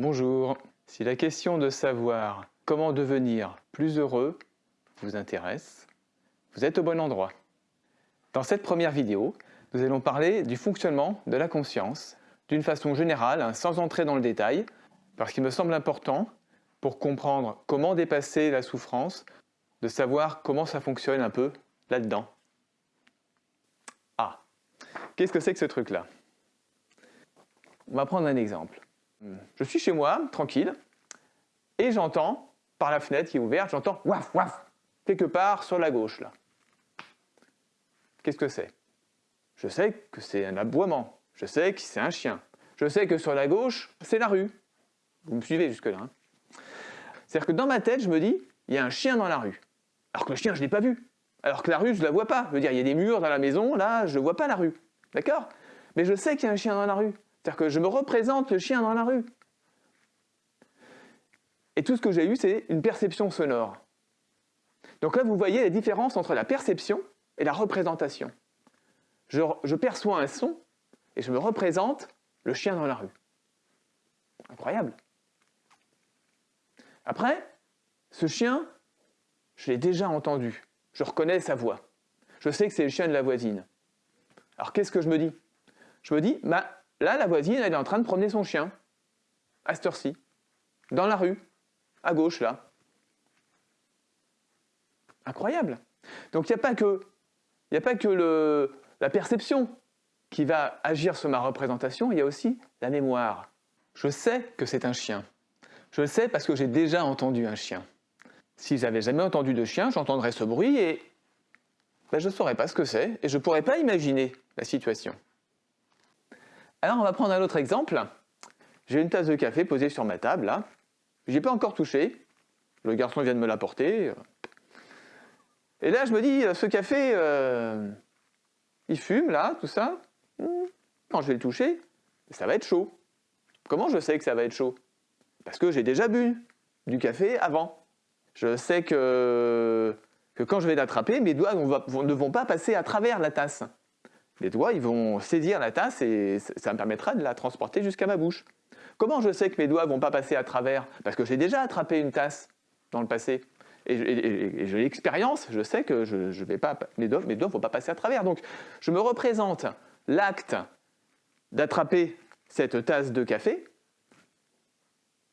Bonjour. Si la question de savoir comment devenir plus heureux vous intéresse, vous êtes au bon endroit. Dans cette première vidéo, nous allons parler du fonctionnement de la conscience d'une façon générale, hein, sans entrer dans le détail, parce qu'il me semble important pour comprendre comment dépasser la souffrance, de savoir comment ça fonctionne un peu là-dedans. Ah, qu'est-ce que c'est que ce truc-là? On va prendre un exemple. Je suis chez moi, tranquille, et j'entends, par la fenêtre qui est ouverte, j'entends waf waf, quelque part sur la gauche là. Qu'est-ce que c'est? Je sais que c'est un aboiement, je sais que c'est un chien, je sais que sur la gauche, c'est la rue. Vous me suivez jusque-là hein? C'est-à-dire que dans ma tête, je me dis, il y a un chien dans la rue. Alors que le chien, je ne l'ai pas vu. Alors que la rue, je ne la vois pas. Je veux dire, il y a des murs dans la maison, là, je ne vois pas la rue. D'accord? Mais je sais qu'il y a un chien dans la rue. C'est-à-dire que je me représente le chien dans la rue. Et tout ce que j'ai eu, c'est une perception sonore. Donc là, vous voyez la différence entre la perception et la représentation. Je, perçois un son et je me représente le chien dans la rue. Incroyable. Après, ce chien, je l'ai déjà entendu. Je reconnais sa voix. Je sais que c'est le chien de la voisine. Alors qu'est-ce que je me dis? Je me dis, bah, là, la voisine, elle est en train de promener son chien, à cette heure-ci, dans la rue, à gauche, là. Incroyable. Donc il n'y a pas que, la perception qui va agir sur ma représentation, il y a aussi la mémoire. Je sais que c'est un chien. Je le sais parce que j'ai déjà entendu un chien. Si j'avais jamais entendu de chien, j'entendrais ce bruit et ben, je ne saurais pas ce que c'est et je ne pourrais pas imaginer la situation. Alors on va prendre un autre exemple. J'ai une tasse de café posée sur ma table là. Ai pas encore touché. Le garçon vient de me l'apporter. Et là je me dis, ce café, euh, il fume là, tout ça. Quand je vais le toucher, ça va être chaud. Comment je sais que ça va être chaud? Parce que j'ai déjà bu du café avant. Je sais que quand je vais l'attraper, mes doigts ne vont pas passer à travers la tasse. Les doigts, ils vont saisir la tasse et ça me permettra de la transporter jusqu'à ma bouche. Comment je sais que mes doigts ne vont pas passer à travers? Parce que j'ai déjà attrapé une tasse dans le passé. Et, j'ai l'expérience, je sais que je, vais pas, mes doigts ne vont pas passer à travers. Donc je me représente l'acte d'attraper cette tasse de café,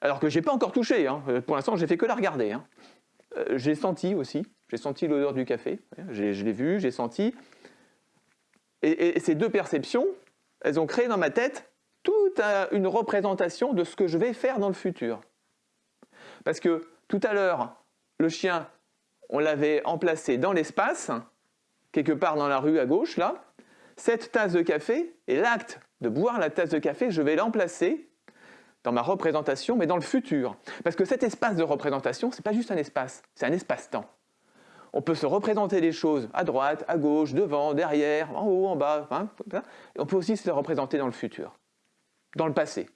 alors que je n'ai pas encore touché, hein. pour l'instant j'ai fait que la regarder. Hein. Euh, j'ai senti aussi, j'ai senti l'odeur du café, je l'ai vu, j'ai senti. Et, ces deux perceptions, elles ont créé dans ma tête toute une représentation de ce que je vais faire dans le futur. Parce que tout à l'heure, le chien, on l'avait emplacé dans l'espace, quelque part dans la rue à gauche, là. Cette tasse de café et l'acte de boire la tasse de café, je vais l'emplacer dans ma représentation, mais dans le futur. Parce que cet espace de représentation, ce n'est pas juste un espace, c'est un espace-temps. On peut se représenter les choses à droite, à gauche, devant, derrière, en haut, en bas, hein, on peut aussi se représenter dans le futur, dans le passé.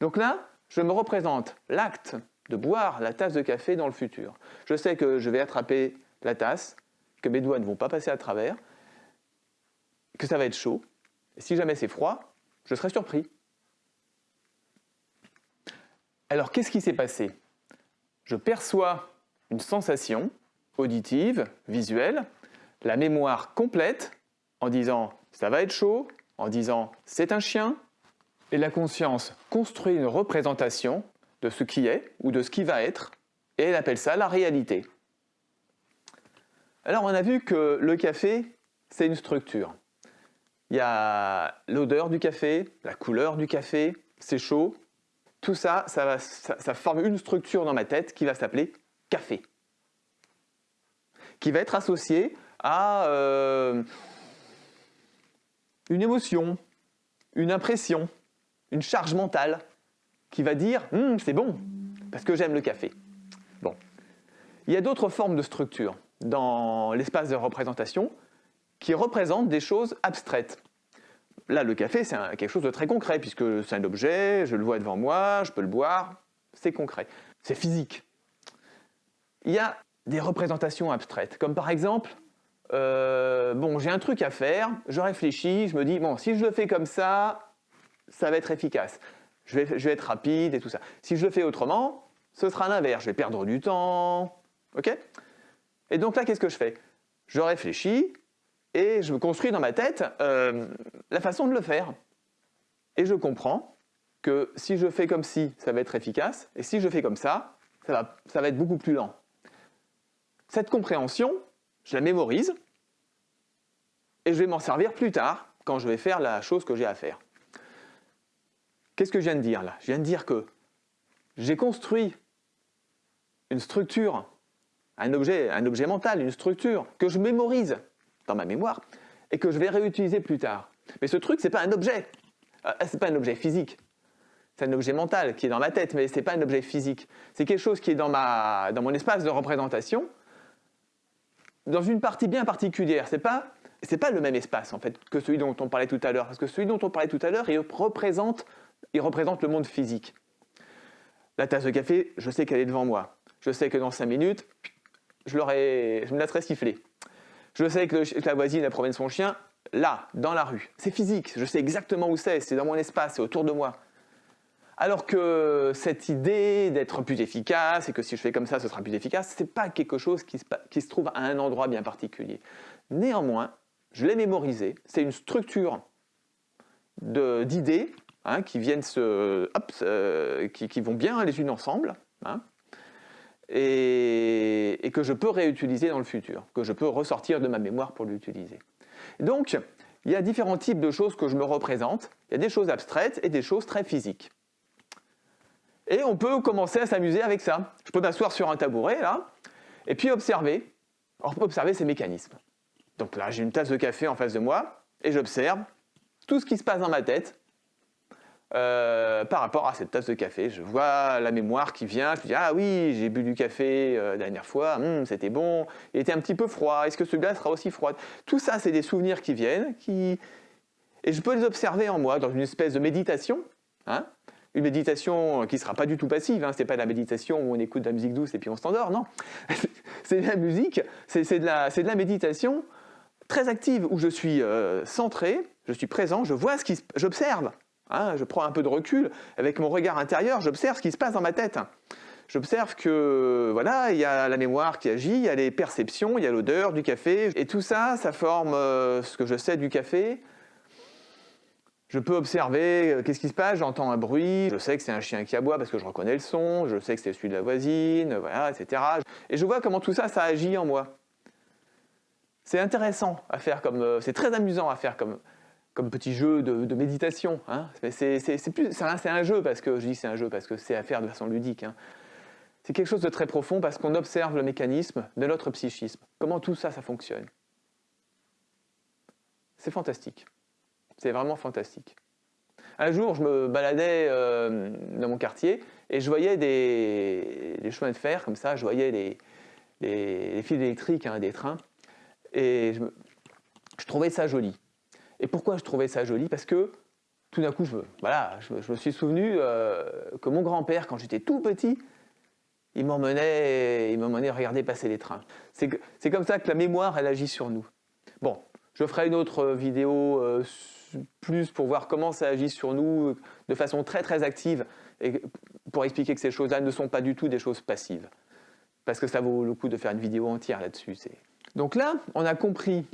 Donc là, je me représente l'acte de boire la tasse de café dans le futur. Je sais que je vais attraper la tasse, que mes doigts ne vont pas passer à travers, que ça va être chaud. Et si jamais c'est froid, je serai surpris. Alors qu'est-ce qui s'est passé? Je perçois une sensation auditive, visuelle, la mémoire complète en disant ça va être chaud, en disant c'est un chien, et la conscience construit une représentation de ce qui est ou de ce qui va être, et elle appelle ça la réalité. Alors on a vu que le café, c'est une structure. Il y a l'odeur du café, la couleur du café, c'est chaud. Tout ça ça, forme une structure dans ma tête qui va s'appeler café. Qui va être associée à euh, une émotion, une impression, une charge mentale qui va dire hum, c'est bon parce que j'aime le café. Bon. Il y a d'autres formes de structure dans l'espace de représentation qui représente des choses abstraites. Là, le café, c'est quelque chose de très concret, puisque c'est un objet, je le vois devant moi, je peux le boire, c'est concret, c'est physique. Il y a des représentations abstraites, comme par exemple, euh, bon, j'ai un truc à faire, je réfléchis, je me dis, bon, si je le fais comme ça, ça va être efficace. Je vais, je vais être rapide et tout ça. Si je le fais autrement, ce sera l'inverse. Je vais perdre du temps. OK? Et donc là, qu'est-ce que je fais? Je réfléchis et je me construis dans ma tête euh, la façon de le faire. Et je comprends que si je fais comme si, ça va être efficace, et si je fais comme ça, ça va, ça va être beaucoup plus lent. Cette compréhension, je la mémorise, et je vais m'en servir plus tard, quand je vais faire la chose que j'ai à faire. Qu'est-ce que je viens de dire là? Je viens de dire que j'ai construit une structure, un objet, un objet mental, une structure que je mémorise dans ma mémoire et que je vais réutiliser plus tard. Mais ce truc, ce n'est pas un objet. Euh, ce n'est pas un objet physique. C'est un objet mental qui est dans ma tête, mais ce n'est pas un objet physique. C'est quelque chose qui est dans, ma, dans mon espace de représentation, dans une partie bien particulière. Ce n'est pas, pas le même espace en fait que celui dont on parlait tout à l'heure. Parce que celui dont on parlait tout à l'heure, il représente, il représente le monde physique. La tasse de café, je sais qu'elle est devant moi. Je sais que dans 5 minutes, je, je me la serais sifflée. Je sais que, la voisine elle promène son chien là, dans la rue. C'est physique, je sais exactement où c'est, c'est dans mon espace, c'est autour de moi. Alors que cette idée d'être plus efficace et que si je fais comme ça, ce sera plus efficace, ce n'est pas quelque chose qui se, trouve à un endroit bien particulier. Néanmoins, je l'ai mémorisé, c'est une structure d'idées hein, qui viennent se, qui, vont bien les unes ensemble, hein, et, que je peux réutiliser dans le futur, que je peux ressortir de ma mémoire pour l'utiliser. Donc, il y a différents types de choses que je me représente. Il y a des choses abstraites et des choses très physiques. Et on peut commencer à s'amuser avec ça. Je peux m'asseoir sur un tabouret, là, et puis observer. Observer ces mécanismes. Donc là, j'ai une tasse de café en face de moi, et j'observe tout ce qui se passe dans ma tête euh, par rapport à cette tasse de café. Je vois la mémoire qui vient, je dis ah oui, j'ai bu du café euh, la dernière fois, hum, c'était bon, il était un petit peu froid, est-ce que celui-là sera aussi froid Tout ça, c'est des souvenirs qui viennent, qui... et je peux les observer en moi dans une espèce de méditation. Hein une méditation qui ne sera pas du tout passive, hein, ce n'est pas la méditation où on écoute de la musique douce et puis on s'endort, non. c'est de la musique, c'est de, de, la méditation très active où je suis euh, centré, je suis présent, je vois ce qui j'observe Hein, je prends un peu de recul, avec mon regard intérieur, j'observe ce qui se passe dans ma tête. J'observe que voilà, il y a la mémoire qui agit, il y a les perceptions, il y a l'odeur du café, et tout ça, ça forme euh, ce que je sais du café. Je peux observer euh, qu'est-ce qui se passe, j'entends un bruit, je sais que c'est un chien qui aboie parce que je reconnais le son, je sais que c'est celui de la voisine, voilà, etc. Et je vois comment tout ça, ça agit en moi. C'est intéressant à faire comme, euh, c'est très amusant à faire comme, comme petit jeu de, méditation. Hein. C'est un, jeu parce que je dis c'est un jeu parce que c'est à faire de façon ludique. Hein. C'est quelque chose de très profond parce qu'on observe le mécanisme de notre psychisme. Comment tout ça, ça fonctionne? C'est fantastique. C'est vraiment fantastique. Un jour, je me baladais euh, dans mon quartier et je voyais des, chemins de fer comme ça, je voyais les, les, fils électriques, hein, des trains, et je trouvais ça joli. Et pourquoi je trouvais ça joli? Parce que tout d'un coup, je, me suis souvenu euh, que mon grand-père, quand j'étais tout petit, il m'emmenait, il m'emmenait regarder passer les trains. C'est comme ça que la mémoire, elle agit sur nous. Bon, je ferai une autre vidéo euh, plus pour voir comment ça agit sur nous de façon très très active et pour expliquer que ces choses-là ne sont pas du tout des choses passives. Parce que ça vaut le coup de faire une vidéo entière là-dessus. Donc là, on a compris,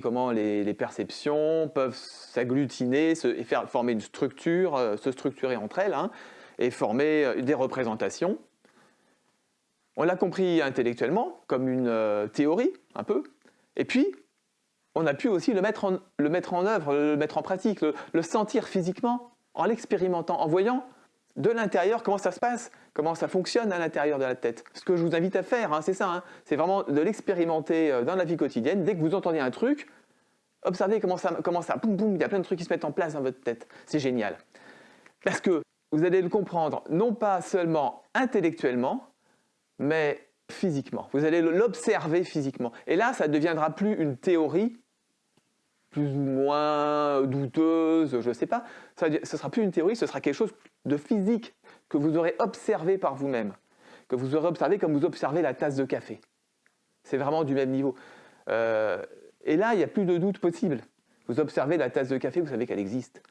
comment les, perceptions peuvent s'agglutiner et faire, former une structure, euh, se structurer entre elles, hein, et former euh, des représentations. On l'a compris intellectuellement, comme une euh, théorie, un peu. Et puis, on a pu aussi le mettre en, le mettre en œuvre, le mettre en pratique, le sentir physiquement, en l'expérimentant, en voyant de l'intérieur comment ça se passe, comment ça fonctionne à l'intérieur de la tête. Ce que je vous invite à faire, hein, c'est ça, hein. c'est vraiment de l'expérimenter euh, dans la vie quotidienne. Dès que vous entendez un truc, observez comment ça, comment ça, boum boum, il y a plein de trucs qui se mettent en place dans votre tête. C'est génial. Parce que vous allez le comprendre non pas seulement intellectuellement, mais physiquement. Vous allez l'observer physiquement. Et là, ça ne deviendra plus une théorie, plus ou moins douteuse, je ne sais pas. ce ne sera plus une théorie, ce sera quelque chose de physique que vous aurez observé par vous-même, que vous aurez observé comme vous observez la tasse de café. C'est vraiment du même niveau. Euh, et là, il n'y a plus de doute possible. Vous observez la tasse de café, vous savez qu'elle existe.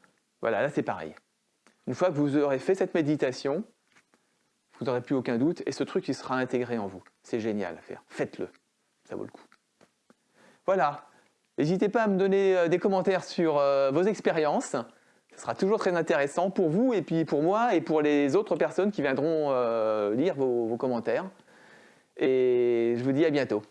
Voilà, là c'est pareil. Une fois que vous aurez fait cette méditation, vous n'aurez plus aucun doute et ce truc il sera intégré en vous. C'est génial à faire. Faites-le. Ça vaut le coup. Voilà. N'hésitez pas à me donner euh, des commentaires sur euh, vos expériences. Ce sera toujours très intéressant pour vous et puis pour moi et pour les autres personnes qui viendront euh, lire vos commentaires. Et je vous dis à bientôt.